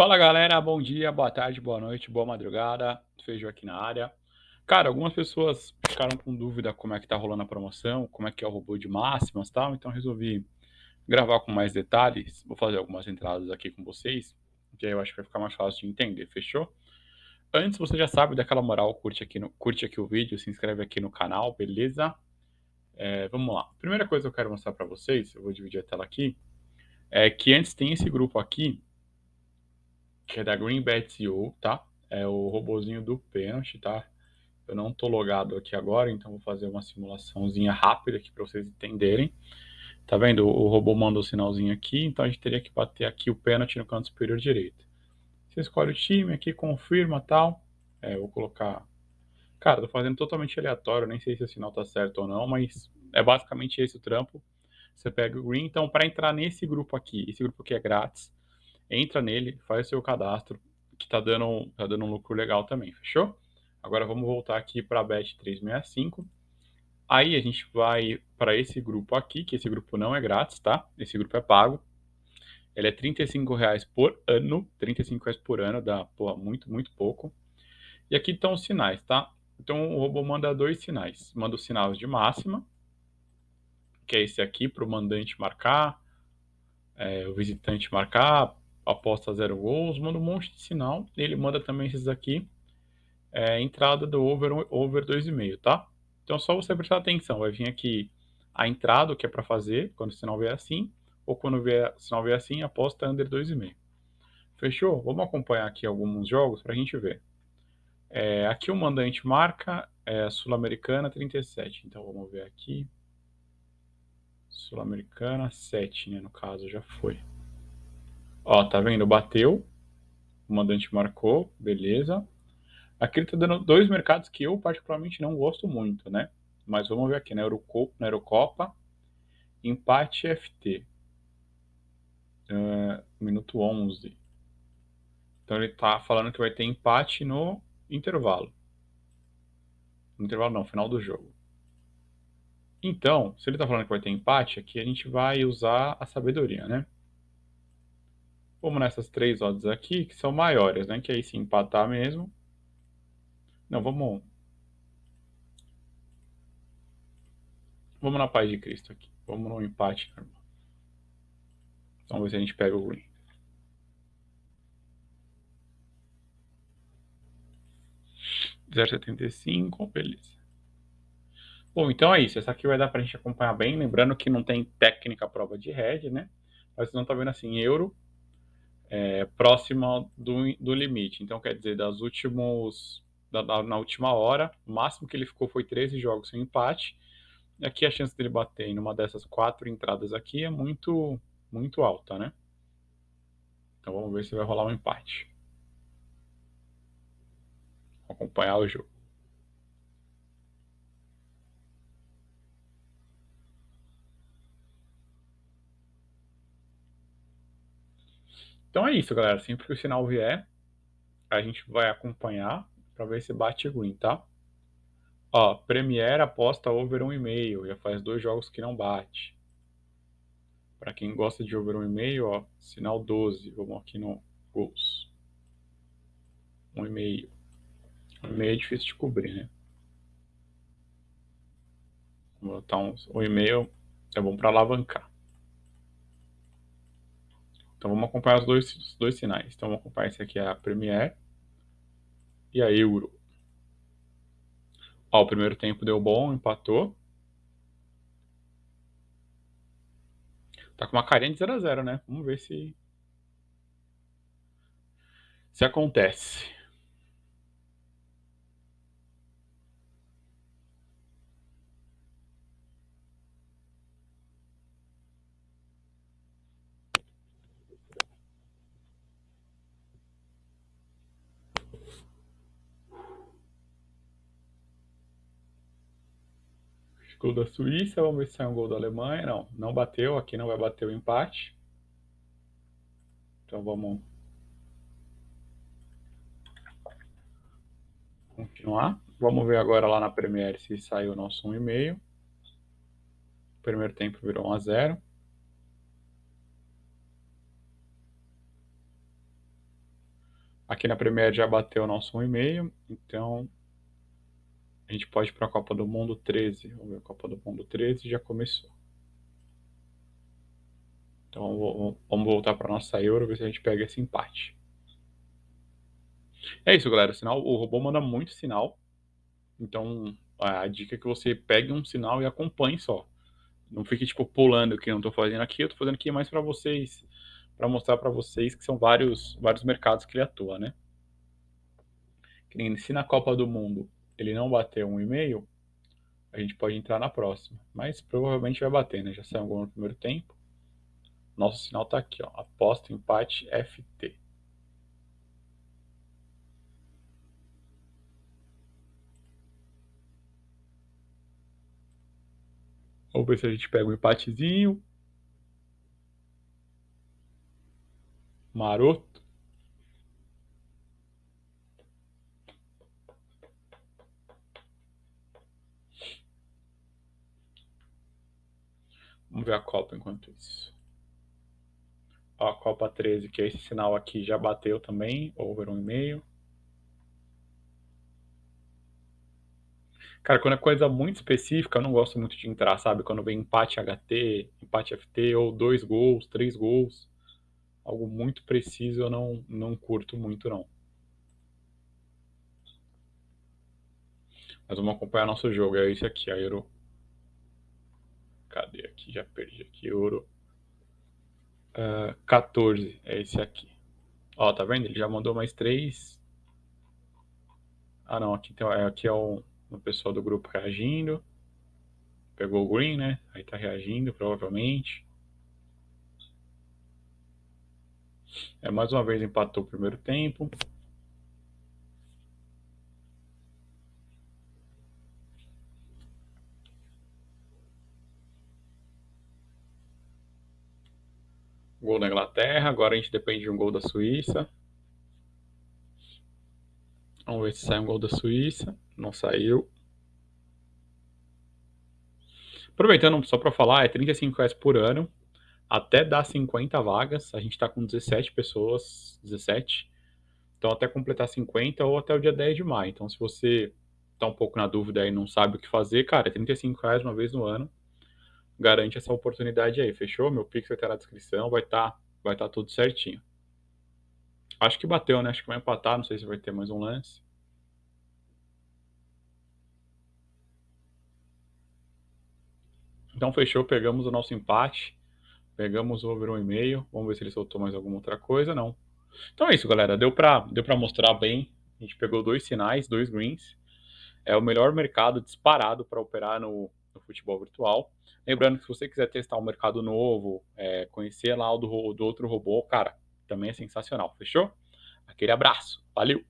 Fala galera, bom dia, boa tarde, boa noite, boa madrugada, Feijão aqui na área. Cara, algumas pessoas ficaram com dúvida como é que tá rolando a promoção, como é que é o robô de máximas e tal, então resolvi gravar com mais detalhes, vou fazer algumas entradas aqui com vocês, que aí eu acho que vai ficar mais fácil de entender, fechou? Antes, você já sabe daquela moral, curte aqui, no, curte aqui o vídeo, se inscreve aqui no canal, beleza? É, vamos lá. Primeira coisa que eu quero mostrar para vocês, eu vou dividir a tela aqui, é que antes tem esse grupo aqui, que é da GreenBet.io, tá? É o robozinho do pênalti, tá? Eu não tô logado aqui agora, então vou fazer uma simulaçãozinha rápida aqui para vocês entenderem. Tá vendo? O robô manda o sinalzinho aqui, então a gente teria que bater aqui o pênalti no canto superior direito. Você escolhe o time aqui, confirma tal. É, vou colocar... Cara, tô fazendo totalmente aleatório, nem sei se o sinal tá certo ou não, mas é basicamente esse o trampo. Você pega o green, então para entrar nesse grupo aqui, esse grupo aqui é grátis, entra nele, faz seu cadastro, que tá dando, tá dando um lucro legal também, fechou? Agora vamos voltar aqui para a Bet365. Aí a gente vai para esse grupo aqui, que esse grupo não é grátis, tá? Esse grupo é pago. Ele é R$ reais por ano, R$ reais por ano, dá muito, muito pouco. E aqui estão os sinais, tá? Então o robô manda dois sinais. Manda os sinais de máxima, que é esse aqui para o mandante marcar, é, o visitante marcar, aposta zero gols, manda um monte de sinal. Ele manda também esses aqui, é, entrada do over, over 2,5, tá? Então só você prestar atenção, vai vir aqui a entrada, o que é para fazer, quando o sinal vier assim, ou quando vier, o sinal vier assim, aposta under 2,5. Fechou? Vamos acompanhar aqui alguns jogos para a gente ver. É, aqui o mandante marca é Sul-Americana 37, então vamos ver aqui. Sul-Americana 7, né, no caso, já foi. Ó, tá vendo? Bateu. O mandante marcou, beleza. Aqui ele tá dando dois mercados que eu particularmente não gosto muito, né? Mas vamos ver aqui, na, Eurocopa, na Eurocopa empate FT. Uh, minuto 11. Então ele tá falando que vai ter empate no intervalo. No intervalo não, final do jogo. Então, se ele tá falando que vai ter empate, aqui a gente vai usar a sabedoria, né? Vamos nessas três odds aqui, que são maiores, né? Que aí se empatar mesmo. Não, vamos... Vamos na paz de Cristo aqui. Vamos no empate normal. Vamos ver se a gente pega o green. Zero setenta e cinco, beleza. Bom, então é isso. Essa aqui vai dar pra gente acompanhar bem. Lembrando que não tem técnica prova de head, né? Mas vocês não tá vendo assim, euro é, próxima do, do limite. Então, quer dizer, das últimos, da, da, na última hora, o máximo que ele ficou foi 13 jogos sem empate. E aqui a chance dele bater em uma dessas quatro entradas aqui é muito, muito alta, né? Então vamos ver se vai rolar um empate. Vou acompanhar o jogo. Então é isso, galera. Sempre que o sinal vier, a gente vai acompanhar para ver se bate green, tá? Ó, Premiere aposta over 1,5. Já faz dois jogos que não bate. Para quem gosta de over 1,5, ó, sinal 12. Vamos aqui no gols. 1,5. 1,5 é difícil de cobrir, né? Vou botar uns 1,5 é bom para alavancar. Então vamos acompanhar os dois, os dois sinais. Então vamos acompanhar esse aqui, a Premiere e a Euro. Ó, o primeiro tempo deu bom, empatou. Tá com uma carinha de 0 a 0 né? Vamos ver se... Se acontece. Gol da Suíça, vamos ver se sai um gol da Alemanha. Não, não bateu, aqui não vai bater o empate. Então vamos continuar. Vamos ver agora lá na Premiere se saiu o nosso 1,5. O primeiro tempo virou 1 a 0. Aqui na Premier já bateu o nosso 1,5, então a gente pode ir para a Copa do Mundo 13. Vamos ver, a Copa do Mundo 13 já começou. Então vamos voltar para nossa Euro, ver se a gente pega esse empate. É isso, galera. O, sinal, o robô manda muito sinal. Então a dica é que você pegue um sinal e acompanhe só. Não fique tipo pulando que eu não estou fazendo aqui, eu estou fazendo aqui mais para vocês, para mostrar para vocês que são vários, vários mercados que ele atua, né? Que nem se na Copa do Mundo ele não bater um e-mail, a gente pode entrar na próxima. Mas provavelmente vai bater, né? Já saiu um gol no primeiro tempo. Nosso sinal está aqui, ó. Aposta empate FT. Vamos ver se a gente pega um empatezinho. Maroto. Vamos ver a Copa enquanto isso. Ó, a Copa 13, que é esse sinal aqui, já bateu também, over um e-mail. Cara, quando é coisa muito específica, eu não gosto muito de entrar, sabe? Quando vem empate HT, empate FT, ou dois gols, três gols. Algo muito preciso eu não, não curto muito, não. Mas vamos acompanhar nosso jogo. É esse aqui, a Euro. Já perdi aqui, Euro. Uh, 14, é esse aqui. Ó, tá vendo? Ele já mandou mais três. Ah, não, aqui, tem, aqui é o no pessoal do grupo reagindo. Pegou o green, né? Aí tá reagindo, provavelmente. É, mais uma vez empatou o primeiro tempo. Gol da Inglaterra, agora a gente depende de um gol da Suíça. Vamos ver se sai um gol da Suíça. Não saiu. Aproveitando só para falar, é 35 reais por ano, até dar 50 vagas. A gente está com 17 pessoas, 17. Então até completar 50 ou até o dia 10 de maio. Então se você está um pouco na dúvida e não sabe o que fazer, cara, é 35 reais uma vez no ano. Garante essa oportunidade aí, fechou? Meu Pix vai estar na descrição, vai estar, tá, vai tá tudo certinho. Acho que bateu, né? Acho que vai empatar, não sei se vai ter mais um lance. Então fechou, pegamos o nosso empate, pegamos o over um e meio, vamos ver se ele soltou mais alguma outra coisa, não. Então é isso, galera, deu para deu pra mostrar bem, a gente pegou dois sinais, dois greens, é o melhor mercado disparado para operar no, no, futebol virtual. Lembrando que se você quiser testar um mercado novo, é, conhecer lá o do, do outro robô, cara, também é sensacional, fechou? Aquele abraço, valeu!